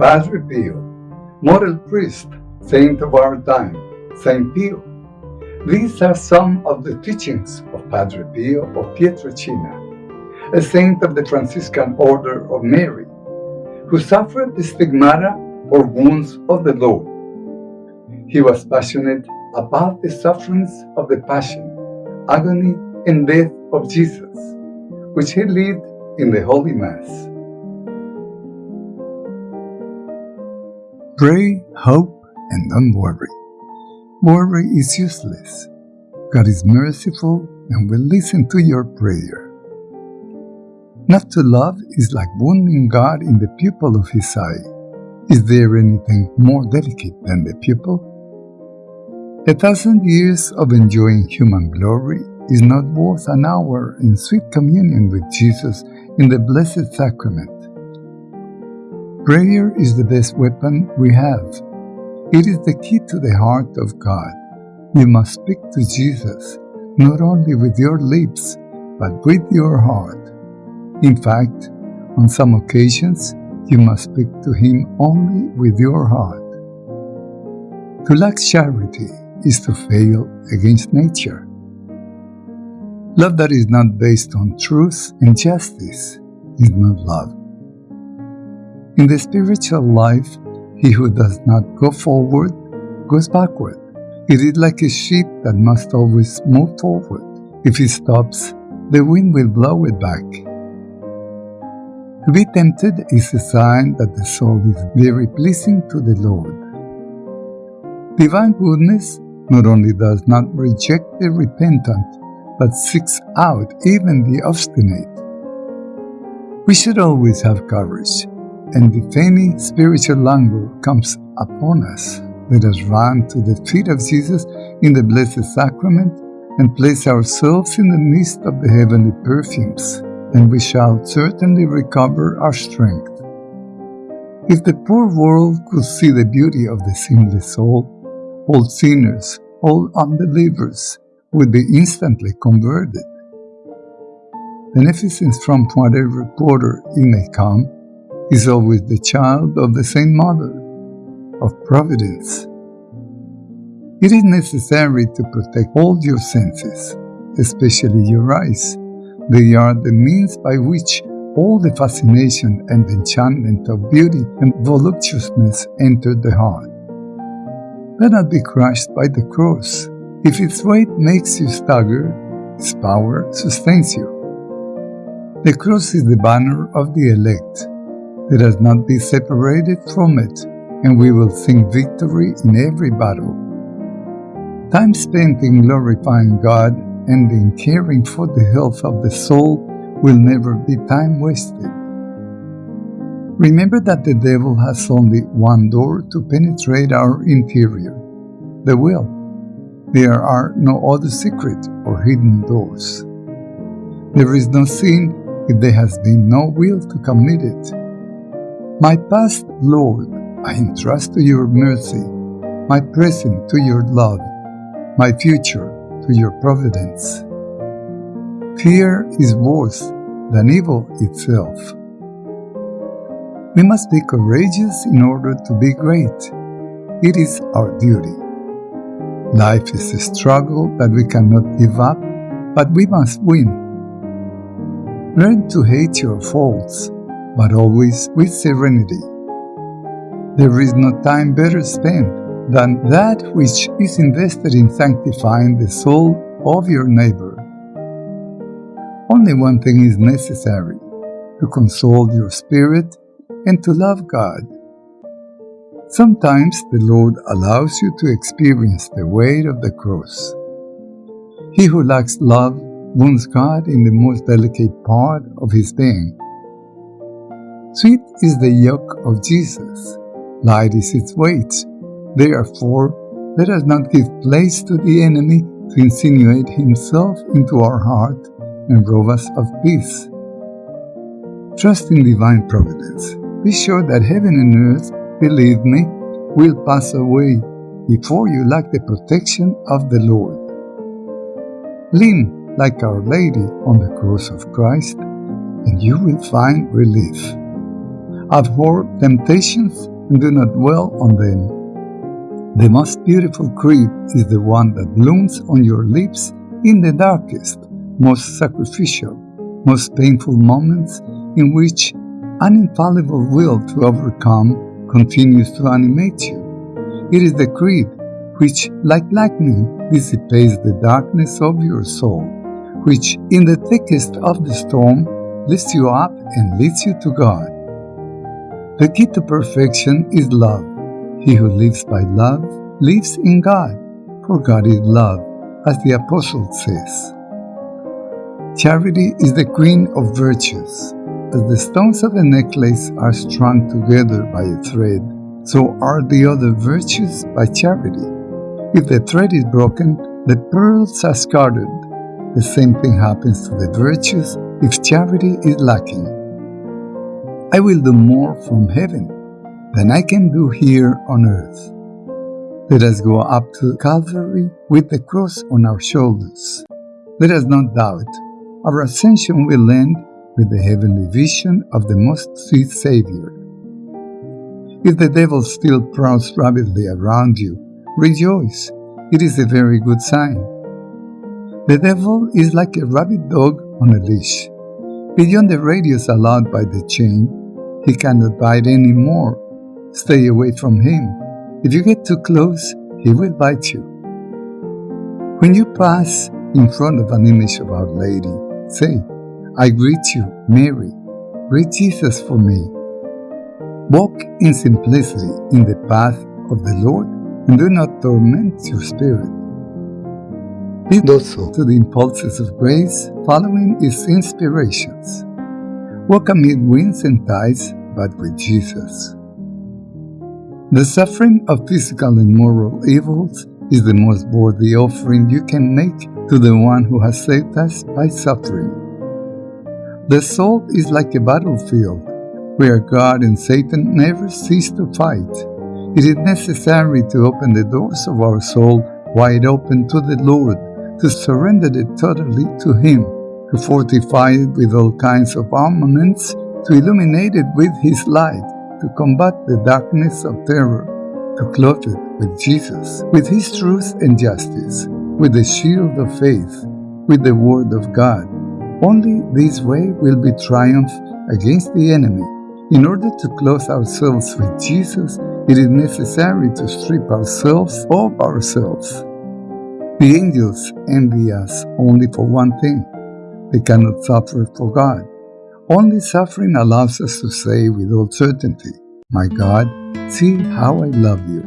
Padre Pio, model priest, saint of our time, Saint Pio. These are some of the teachings of Padre Pio of Pietrelcina, a saint of the Franciscan Order of Mary, who suffered the stigmata or wounds of the Lord. He was passionate about the sufferings of the Passion, agony, and death of Jesus, which he lived in the Holy Mass. Pray, hope, and don't worry. Worry is useless. God is merciful and will listen to your prayer. Not to love is like wounding God in the pupil of his eye. Is there anything more delicate than the pupil? A thousand years of enjoying human glory is not worth an hour in sweet communion with Jesus in the Blessed Sacrament. Prayer is the best weapon we have. It is the key to the heart of God. You must speak to Jesus not only with your lips, but with your heart. In fact, on some occasions, you must speak to Him only with your heart. To lack charity is to fail against nature. Love that is not based on truth and justice is not love. In the spiritual life, he who does not go forward goes backward. It is like a ship that must always move forward. If it stops, the wind will blow it back. To be tempted is a sign that the soul is very pleasing to the Lord. Divine goodness not only does not reject the repentant, but seeks out even the obstinate. We should always have courage, and if spiritual languor comes upon us, let us run to the feet of Jesus in the Blessed Sacrament and place ourselves in the midst of the heavenly perfumes, and we shall certainly recover our strength. If the poor world could see the beauty of the sinless soul, all sinners, all unbelievers, would be instantly converted. Beneficence from whatever quarter it may come is always the child of the same mother, of providence. It is necessary to protect all your senses, especially your eyes. They are the means by which all the fascination and enchantment of beauty and voluptuousness enter the heart. Let not be crushed by the cross if its weight makes you stagger, its power sustains you. The cross is the banner of the elect. Let us not be separated from it, and we will sing victory in every battle. Time spent in glorifying God and in caring for the health of the soul will never be time wasted. Remember that the devil has only one door to penetrate our interior the will. There are no other secret or hidden doors. There is no sin if there has been no will to commit it. My past, Lord, I entrust to your mercy, my present to your love, my future to your providence. Fear is worse than evil itself. We must be courageous in order to be great. It is our duty. Life is a struggle that we cannot give up, but we must win. Learn to hate your faults, but always with serenity. There is no time better spent than that which is invested in sanctifying the soul of your neighbor. Only one thing is necessary to console your spirit and to love God. Sometimes the Lord allows you to experience the weight of the cross. He who lacks love wounds God in the most delicate part of his being. Sweet is the yoke of Jesus, light is its weight. Therefore, let us not give place to the enemy to insinuate himself into our heart and rob us of peace. Trust in divine providence. Be sure that heaven and earth believe me, will pass away before you lack the protection of the Lord. Lean like Our Lady on the cross of Christ, and you will find relief. Abhor temptations and do not dwell on them. The most beautiful creed is the one that blooms on your lips in the darkest, most sacrificial, most painful moments in which an infallible will to overcome continues to animate you. It is the creed which, like lightning, dissipates the darkness of your soul, which, in the thickest of the storm, lifts you up and leads you to God. The key to perfection is love. He who lives by love lives in God, for God is love, as the Apostle says. Charity is the queen of virtues. As the stones of the necklace are strung together by a thread, so are the other virtues by charity. If the thread is broken, the pearls are scattered. The same thing happens to the virtues if charity is lacking. I will do more from heaven than I can do here on earth. Let us go up to Calvary with the cross on our shoulders. Let us not doubt. Our ascension will end with the heavenly vision of the most sweet Savior. If the devil still prowls rapidly around you, rejoice. It is a very good sign. The devil is like a rabid dog on a leash. Beyond the radius allowed by the chain, he cannot bite any more Stay away from him. If you get too close, he will bite you. When you pass in front of an image of Our Lady, say, I greet you, Mary. Greet Jesus for me. Walk in simplicity in the path of the Lord and do not torment your spirit. Be docile to the impulses of grace, following his inspirations. Walk amid winds and tides, but with Jesus. The suffering of physical and moral evils is the most worthy offering you can make to the one who has saved us by suffering. The soul is like a battlefield where God and Satan never cease to fight. It is necessary to open the doors of our soul wide open to the Lord, to surrender it totally to Him, to fortify it with all kinds of armaments, to illuminate it with His light to combat the darkness of terror, to clothe it with Jesus, with His truth and justice, with the shield of faith, with the Word of God. Only this way will be triumph against the enemy. In order to clothe ourselves with Jesus, it is necessary to strip ourselves of ourselves. The angels envy us only for one thing they cannot suffer for God. Only suffering allows us to say with all certainty, My God, see how I love you.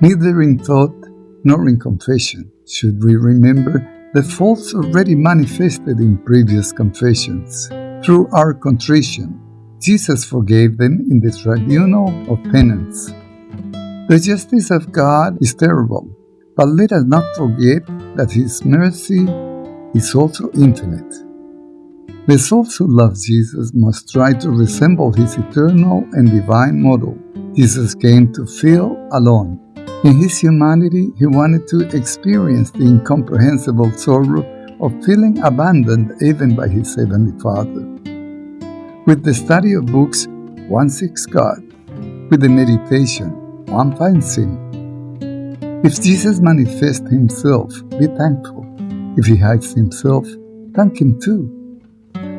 Neither in thought nor in confession should we remember the faults already manifested in previous confessions. Through our contrition, Jesus forgave them in the tribunal of penance. The justice of God is terrible, but let us not forget that His mercy is also infinite. The souls who love Jesus must try to resemble his eternal and divine model. Jesus came to feel alone. In his humanity, he wanted to experience the incomprehensible sorrow of feeling abandoned even by his heavenly Father. With the study of books, one seeks God. With the meditation, one finds Him. If Jesus manifests Himself, be thankful. If He hides Himself, thank Him too.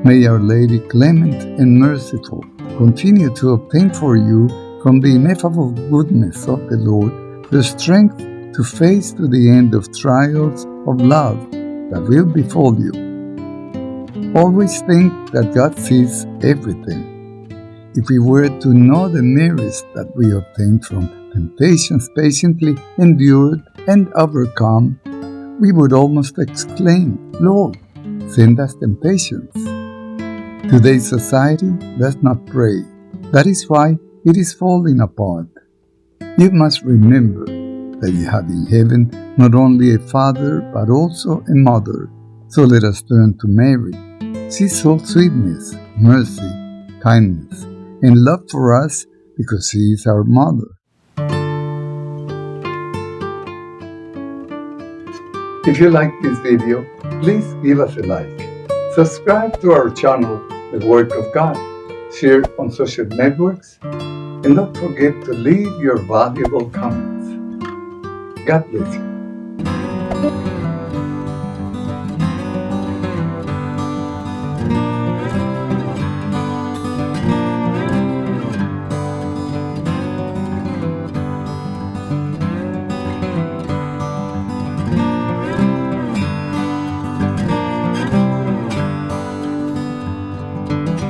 May Our Lady, clement and merciful, continue to obtain for you from the ineffable goodness of the Lord the strength to face to the end of trials of love that will befall you. Always think that God sees everything. If we were to know the merits that we obtain from temptations patiently endured and overcome, we would almost exclaim, Lord, send us temptations Today's society does not pray. That is why it is falling apart. You must remember that you have in heaven not only a father but also a mother. So let us turn to Mary. She saw sweetness, mercy, kindness, and love for us because she is our mother. If you like this video, please give us a like. Subscribe to our channel, The Work of God. Share on social networks. And don't forget to leave your valuable comments. God bless you.